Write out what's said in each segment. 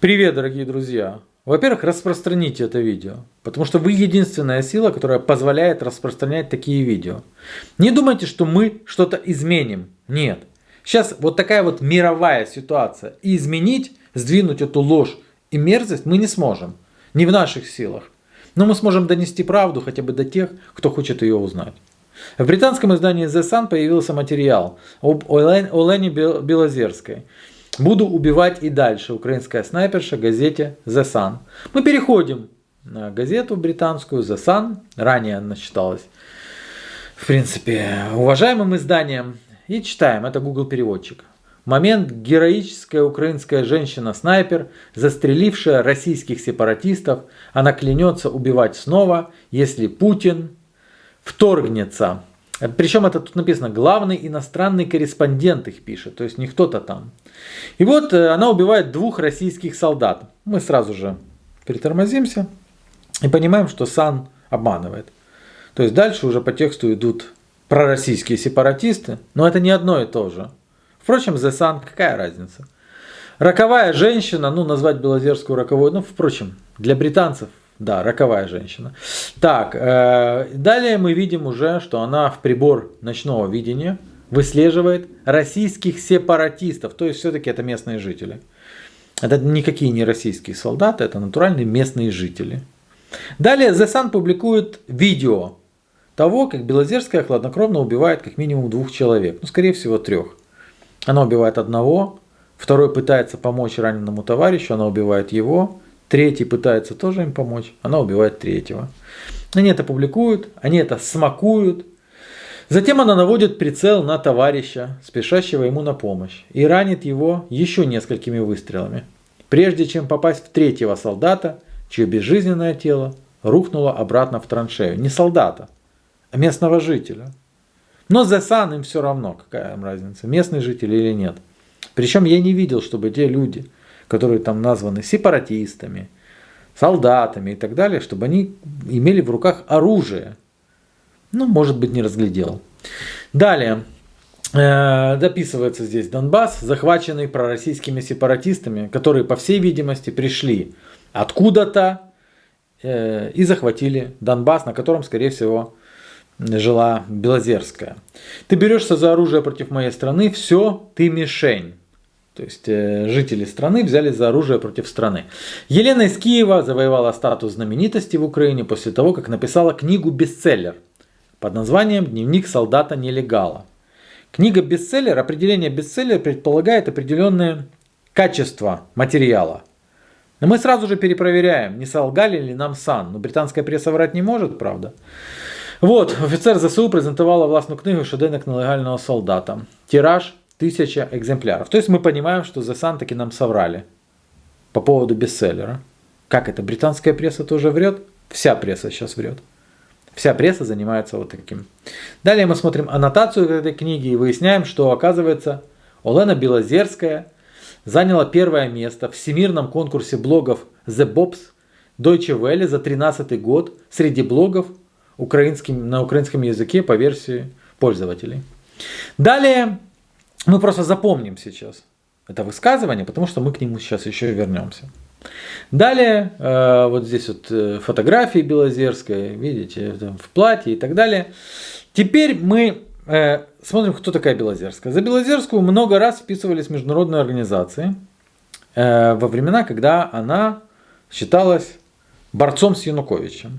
Привет, дорогие друзья! Во-первых, распространите это видео, потому что вы единственная сила, которая позволяет распространять такие видео. Не думайте, что мы что-то изменим. Нет. Сейчас вот такая вот мировая ситуация. И изменить, сдвинуть эту ложь и мерзость мы не сможем. Не в наших силах. Но мы сможем донести правду хотя бы до тех, кто хочет ее узнать. В британском издании The Sun появился материал об Олене Белозерской. Буду убивать и дальше. Украинская снайперша газете The Sun. Мы переходим на газету британскую The Sun. Ранее она считалась, в принципе, уважаемым изданием. И читаем. Это Google переводчик. Момент героическая украинская женщина-снайпер, застрелившая российских сепаратистов, она клянется убивать снова, если Путин вторгнется. Причем это тут написано, главный иностранный корреспондент их пишет, то есть не кто-то там. И вот э, она убивает двух российских солдат. Мы сразу же притормозимся и понимаем, что Сан обманывает. То есть дальше уже по тексту идут пророссийские сепаратисты, но это не одно и то же. Впрочем, The Sun, какая разница? Роковая женщина, ну назвать Белозерскую роковой, ну впрочем, для британцев да, роковая женщина. Так, э, далее мы видим уже, что она в прибор ночного видения выслеживает российских сепаратистов. То есть все-таки это местные жители. Это никакие не российские солдаты, это натуральные местные жители. Далее The Sun публикует видео того, как Белозерская хладнокровно убивает как минимум двух человек. Ну, скорее всего, трех. Она убивает одного, второй пытается помочь раненому товарищу, она убивает его. Третий пытается тоже им помочь, она убивает третьего. Они это публикуют, они это смакуют. Затем она наводит прицел на товарища, спешащего ему на помощь, и ранит его еще несколькими выстрелами, прежде чем попасть в третьего солдата, чье безжизненное тело рухнуло обратно в траншею. Не солдата, а местного жителя. Но за Сан им все равно, какая им разница, местный житель или нет. Причем я не видел, чтобы те люди, которые там названы сепаратистами, солдатами и так далее, чтобы они имели в руках оружие. Ну, может быть, не разглядел. Далее. Э, дописывается здесь Донбасс, захваченный пророссийскими сепаратистами, которые, по всей видимости, пришли откуда-то э, и захватили Донбасс, на котором, скорее всего, жила Белозерская. Ты берешься за оружие против моей страны, все, ты мишень. То есть э, жители страны взяли за оружие против страны. Елена из Киева завоевала статус знаменитости в Украине после того, как написала книгу-бестселлер под названием «Дневник солдата-нелегала». Книга бестселлер, определение бестселлер предполагает определенное качество материала. Но мы сразу же перепроверяем, не солгали ли нам сан. Но ну, британская пресса врать не может, правда. Вот, офицер ЗСУ презентувала власну книгу «Щоденник нелегального солдата». Тираж тысяча экземпляров. То есть мы понимаем, что The Sun таки нам соврали по поводу бестселлера. Как это? Британская пресса тоже врет? Вся пресса сейчас врет. Вся пресса занимается вот таким. Далее мы смотрим аннотацию этой книги и выясняем, что оказывается Олена Белозерская заняла первое место в всемирном конкурсе блогов The Bobs Deutsche Welle за 13 год среди блогов украинским, на украинском языке по версии пользователей. Далее мы просто запомним сейчас это высказывание, потому что мы к нему сейчас еще вернемся. Далее, э, вот здесь вот э, фотографии Белозерской, видите, в платье и так далее. Теперь мы э, смотрим, кто такая Белозерская. За Белозерскую много раз вписывались международные организации во времена, когда она считалась борцом с Януковичем.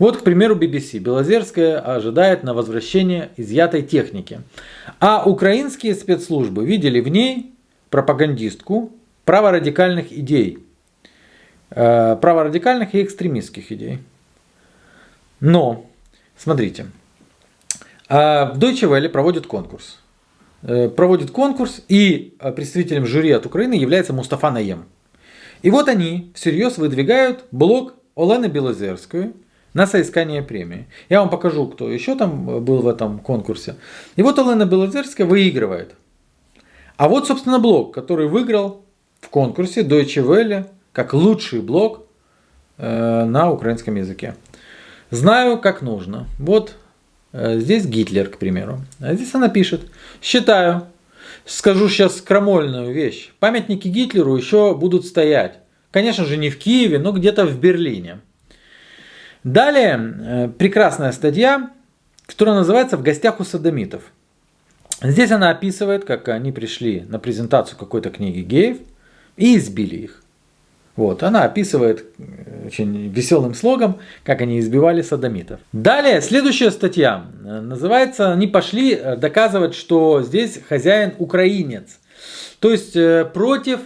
Вот, к примеру, BBC. Белозерская ожидает на возвращение изъятой техники. А украинские спецслужбы видели в ней пропагандистку праворадикальных идей. Э, праворадикальных и экстремистских идей. Но, смотрите, э, в Deutsche Welle проводит конкурс. Э, проводит конкурс, и представителем жюри от Украины является Мустафа Наем. И вот они всерьез выдвигают блок Олены Белозерской – на соискание премии. Я вам покажу, кто еще там был в этом конкурсе. И вот Олена Белозерская выигрывает. А вот, собственно, блог, который выиграл в конкурсе Deutsche Welle как лучший блог э, на украинском языке. Знаю, как нужно. Вот э, здесь Гитлер, к примеру. А здесь она пишет. Считаю, скажу сейчас крамольную вещь. Памятники Гитлеру еще будут стоять Конечно же, не в Киеве, но где-то в Берлине. Далее, э, прекрасная статья, которая называется «В гостях у садомитов». Здесь она описывает, как они пришли на презентацию какой-то книги геев и избили их. Вот, она описывает э, очень веселым слогом, как они избивали садомитов. Далее, следующая статья э, называется «Они пошли доказывать, что здесь хозяин украинец». То есть против,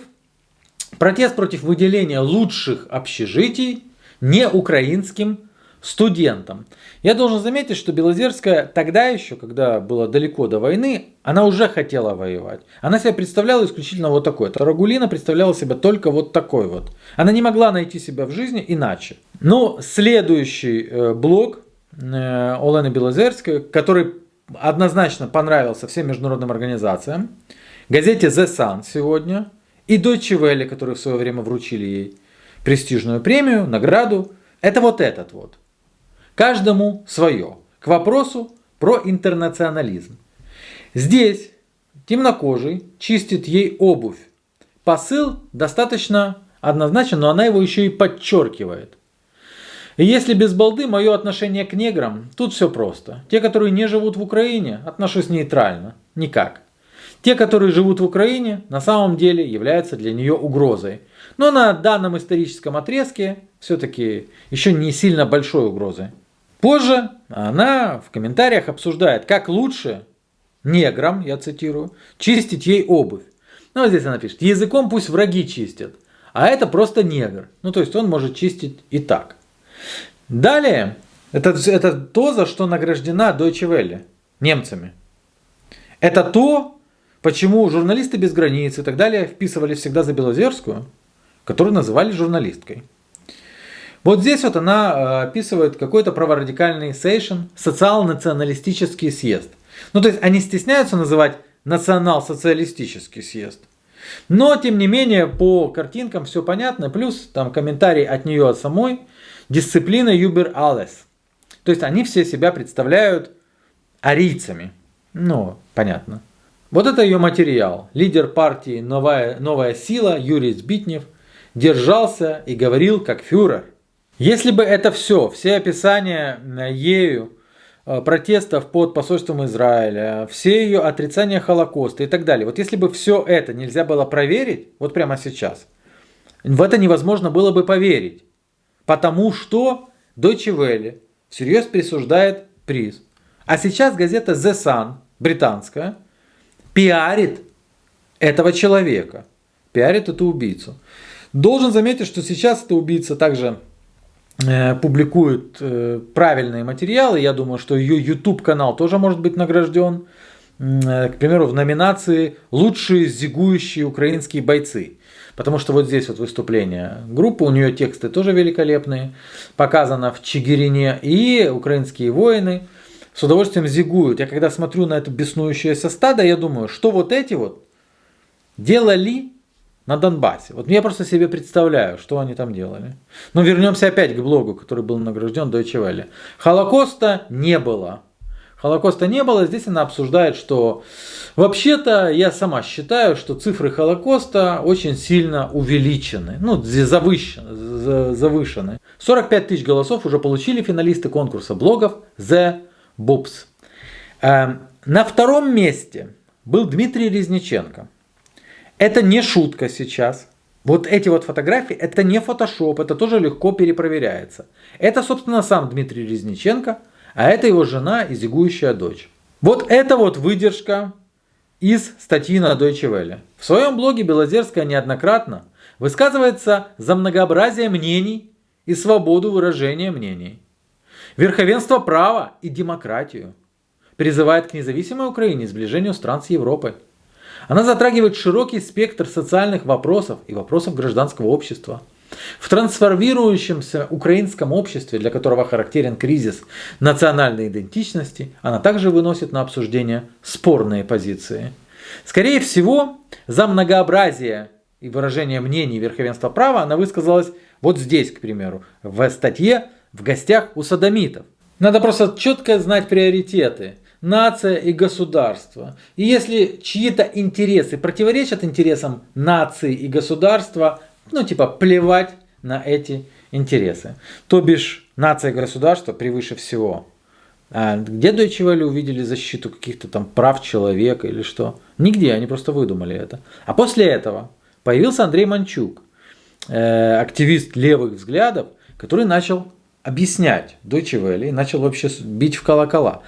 протест против выделения лучших общежитий не украинским студентам. Я должен заметить, что Белозерская тогда еще, когда было далеко до войны, она уже хотела воевать. Она себя представляла исключительно вот такой. Тарагулина представляла себя только вот такой вот. Она не могла найти себя в жизни иначе. Но следующий э, блок э, Олены Белозерской, который однозначно понравился всем международным организациям, газете The Sun сегодня и Deutsche Welle, которые в свое время вручили ей престижную премию, награду, это вот этот вот. Каждому свое. К вопросу про интернационализм. Здесь темнокожий чистит ей обувь. Посыл достаточно однозначен, но она его еще и подчеркивает. И если без балды мое отношение к неграм, тут все просто. Те, которые не живут в Украине, отношусь нейтрально. Никак. Те, которые живут в Украине, на самом деле являются для нее угрозой. Но на данном историческом отрезке все-таки еще не сильно большой угрозой. Позже она в комментариях обсуждает, как лучше неграм, я цитирую, чистить ей обувь. Ну, вот здесь она пишет, языком пусть враги чистят, а это просто негр. Ну, то есть он может чистить и так. Далее, это, это то, за что награждена Deutsche Welle немцами. Это то, почему журналисты без границ и так далее вписывали всегда за Белозерскую, которую называли журналисткой. Вот здесь вот она э, описывает какой-то праворадикальный сейшн, социал-националистический съезд. Ну то есть они стесняются называть национал-социалистический съезд. Но тем не менее по картинкам все понятно, плюс там комментарий от нее от самой, дисциплина Юбер Алес. То есть они все себя представляют арийцами. Ну, понятно. Вот это ее материал. Лидер партии «Новая, новая сила» Юрий Збитнев держался и говорил как фюрер. Если бы это все, все описания э, ею э, протестов под посольством Израиля, все ее отрицания Холокоста и так далее, вот если бы все это нельзя было проверить, вот прямо сейчас, в это невозможно было бы поверить. Потому что Deutsche Welle всерьез присуждает приз. А сейчас газета The Sun, британская, пиарит этого человека, пиарит эту убийцу. Должен заметить, что сейчас эта убийца также Э, публикует э, правильные материалы. Я думаю, что ее YouTube канал тоже может быть награжден. Э, к примеру, в номинации «Лучшие зигующие украинские бойцы». Потому что вот здесь вот выступление группы, у нее тексты тоже великолепные. Показано в Чигирине и украинские воины с удовольствием зигуют. Я когда смотрю на это беснующееся стадо, я думаю, что вот эти вот делали на Донбассе. Вот я просто себе представляю, что они там делали. Но вернемся опять к блогу, который был награжден Deutsche Welle. Холокоста не было. Холокоста не было. Здесь она обсуждает, что вообще-то я сама считаю, что цифры Холокоста очень сильно увеличены. Ну, завышены. завышены. 45 тысяч голосов уже получили финалисты конкурса блогов The Bobs. Эм, на втором месте был Дмитрий Резниченко. Это не шутка сейчас. Вот эти вот фотографии, это не фотошоп, это тоже легко перепроверяется. Это, собственно, сам Дмитрий Резниченко, а это его жена и зигующая дочь. Вот это вот выдержка из статьи на Deutsche Welle. В своем блоге Белозерская неоднократно высказывается за многообразие мнений и свободу выражения мнений. Верховенство права и демократию. Призывает к независимой Украине и сближению стран с Европой. Она затрагивает широкий спектр социальных вопросов и вопросов гражданского общества. В трансформирующемся украинском обществе, для которого характерен кризис национальной идентичности, она также выносит на обсуждение спорные позиции. Скорее всего, за многообразие и выражение мнений верховенства права она высказалась вот здесь, к примеру, в статье «В гостях у садомитов». Надо просто четко знать приоритеты – нация и государство. И если чьи-то интересы противоречат интересам нации и государства, ну, типа, плевать на эти интересы. То бишь, нация и государство превыше всего. А где Deutsche Welle увидели защиту каких-то там прав человека или что? Нигде, они просто выдумали это. А после этого появился Андрей Манчук, э, активист левых взглядов, который начал объяснять Deutsche Welle и начал вообще бить в колокола.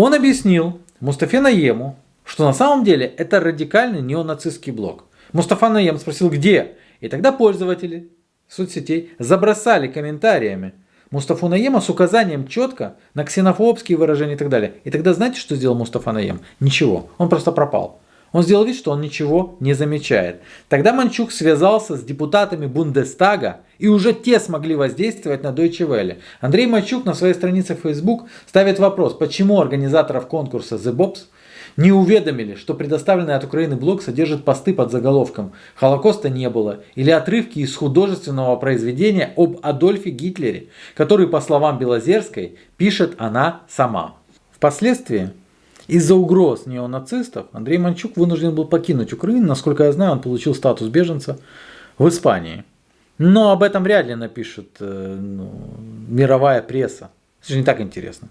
Он объяснил Мустафе Наему, что на самом деле это радикальный неонацистский блок. Мустафа Наем спросил, где? И тогда пользователи соцсетей забросали комментариями Мустафу Наема с указанием четко на ксенофобские выражения и так далее. И тогда знаете, что сделал Мустафа Наем? Ничего. Он просто пропал. Он сделал вид, что он ничего не замечает. Тогда Манчук связался с депутатами Бундестага, и уже те смогли воздействовать на Deutsche Welle. Андрей Манчук на своей странице в Facebook ставит вопрос, почему организаторов конкурса The Bobs не уведомили, что предоставленный от Украины блог содержит посты под заголовком «Холокоста не было» или отрывки из художественного произведения об Адольфе Гитлере, который, по словам Белозерской, пишет она сама. Впоследствии из-за угроз неонацистов Андрей Манчук вынужден был покинуть Украину. Насколько я знаю, он получил статус беженца в Испании. Но об этом вряд ли напишет э, ну, мировая пресса. Это же не так интересно.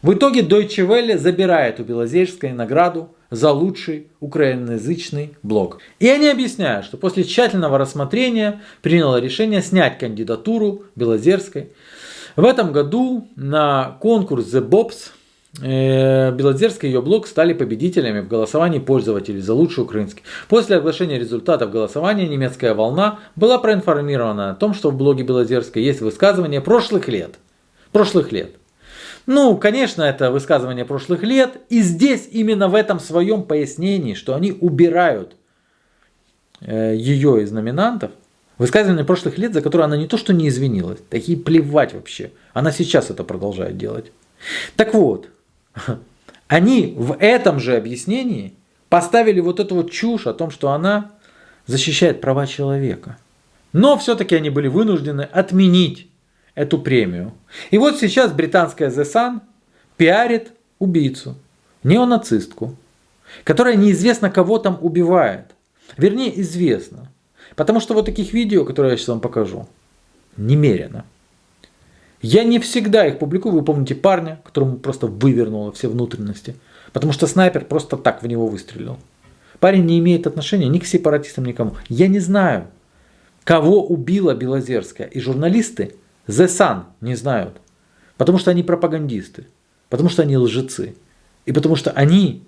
В итоге Deutsche Welle забирает у Белозерской награду за лучший украиноязычный блог. И они объясняют, что после тщательного рассмотрения приняло решение снять кандидатуру Белозерской. В этом году на конкурс The Bobs э, Белозерская и ее блог стали победителями в голосовании пользователей за лучший украинский. После оглашения результатов голосования немецкая волна была проинформирована о том, что в блоге Белозерской есть высказывания прошлых лет. Прошлых лет. Ну, конечно, это высказывание прошлых лет. И здесь именно в этом своем пояснении, что они убирают э, ее из номинантов, высказывание прошлых лет, за которое она не то что не извинилась, такие плевать вообще. Она сейчас это продолжает делать. Так вот, они в этом же объяснении поставили вот эту вот чушь о том, что она защищает права человека. Но все-таки они были вынуждены отменить эту премию. И вот сейчас британская The Sun пиарит убийцу, неонацистку, которая неизвестно кого там убивает. Вернее, известно. Потому что вот таких видео, которые я сейчас вам покажу, немерено. Я не всегда их публикую. Вы помните парня, которому просто вывернуло все внутренности. Потому что снайпер просто так в него выстрелил. Парень не имеет отношения ни к сепаратистам, никому. Я не знаю, кого убила Белозерская. И журналисты The Sun не знают. Потому что они пропагандисты. Потому что они лжецы. И потому что они,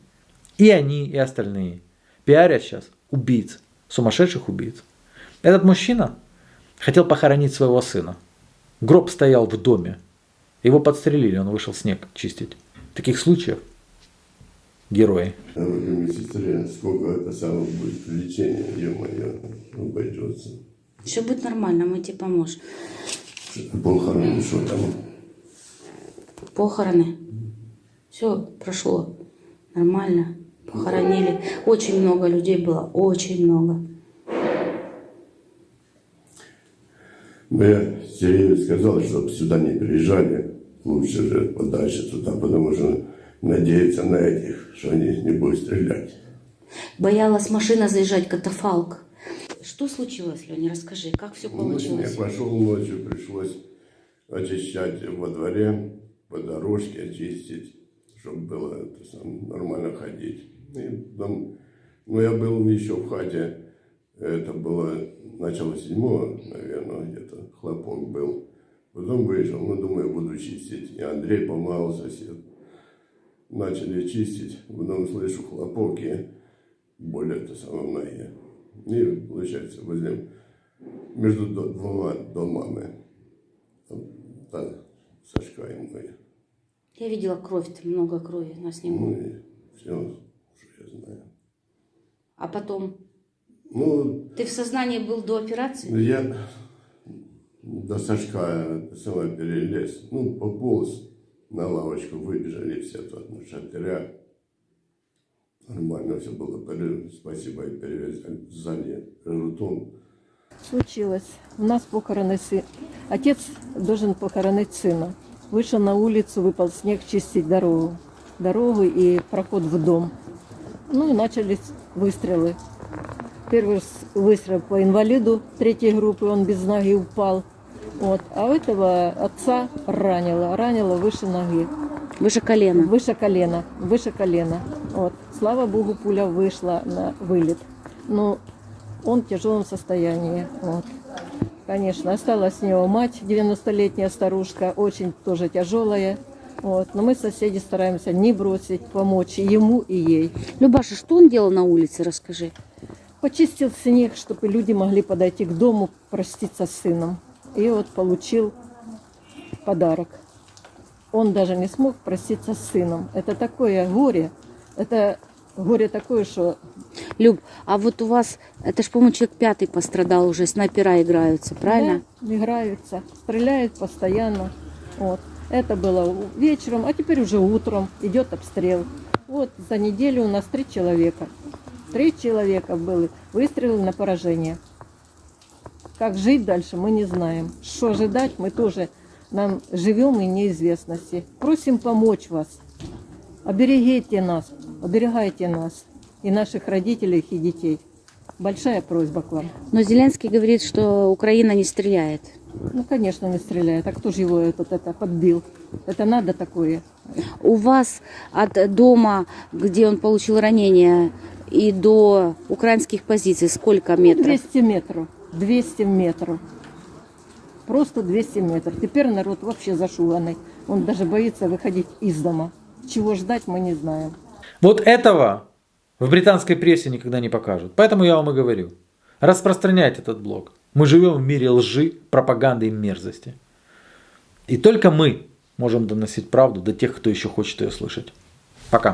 и они, и остальные, пиарят сейчас убийц, сумасшедших убийц. Этот мужчина хотел похоронить своего сына. Гроб стоял в доме. Его подстрелили, он вышел снег чистить. Таких случаев герои. Сестре, сколько это самое будет лечение, ё-моё, обойдется. Все будет нормально, мы тебе поможем. Похороны, что там? Похороны. Все прошло нормально. Похоронили. Очень много людей было, очень много. Я Сергею сказал, чтобы сюда не приезжали. Лучше же подальше туда, потому что надеяться на этих, что они не будут стрелять. Боялась машина заезжать, катафалк. Что случилось, Леня? Расскажи, как все Ну, получилось? Я пошел ночью, пришлось очищать во дворе, по дорожке очистить, чтобы было это сам, нормально ходить. И потом, ну, я был еще в хате, это было начало седьмого, наверное, где-то, хлопок был. Потом вышел, ну, думаю, буду чистить. И Андрей помогал сосед. Начали чистить, потом слышу хлопок и боль это самое в ноге. И получается возле, между двумя домами, та Сашка и мы. Я видела кровь, там много крови на Ну снегу. и все, что я знаю. А потом, Ну, ты в сознании был до операции? я до Сашка самое перелез, ну, пополз на лавочку, выбежали все тут на шатыря. Нормально все было, спасибо, и перевязали жутом. Случилось. У нас похороны сын. Отец должен похоронить сына. Вышел на улицу, выпал снег чистить дорогу. Дорогу и проход в дом. Ну и начались выстрелы. Первый выстрел по инвалиду третьей группы, он без ноги упал. Вот. А у этого отца ранило, ранило выше ноги. Выше колена. Выше колена, выше колена. Вот. Слава богу, пуля вышла на вылет. Но он в тяжелом состоянии. Вот. Конечно, осталась у него мать, 90-летняя старушка, очень тоже тяжелая. Вот. Но мы соседи стараемся не бросить, помочь ему, и ей. Любаша, что он делал на улице, расскажи. Почистил снег, чтобы люди могли подойти к дому, проститься с сыном. И вот получил подарок. Он даже не смог проститься с сыном. Это такое горе. Это горе такое, что Люб, а вот у вас, это ж, по-моему, человек пятый пострадал уже, снайпера играются, правильно? да, играются, стреляют постоянно. Вот. Это было вечером, а теперь уже утром идет обстрел. Вот за неделю у нас три человека. Три человека были выстрелы на поражение. Как жить дальше, мы не знаем. Что ожидать, мы тоже нам живем и неизвестности. Просим помочь вас. Оберегите нас, оберегайте нас и наших родителей и детей. Большая просьба к вам. Но Зеленский говорит, что Украина не стреляет. Ну, конечно, не стреляет. А кто же его этот, это подбил? Это надо такое. У вас от дома, где он получил ранение, и до украинских позиций сколько Ну, метров? 200 метров. 200 метров. Просто 200 метров. Теперь народ вообще зашуганный. Он даже боится выходить из дома. Чего ждать, мы не знаем. Вот этого в британской прессе никогда не покажут. Поэтому я вам и говорю. Распространяйте этот блог. Мы живем в мире лжи, пропаганды и мерзости. И только мы можем доносить правду до тех, кто еще хочет ее слышать. Пока.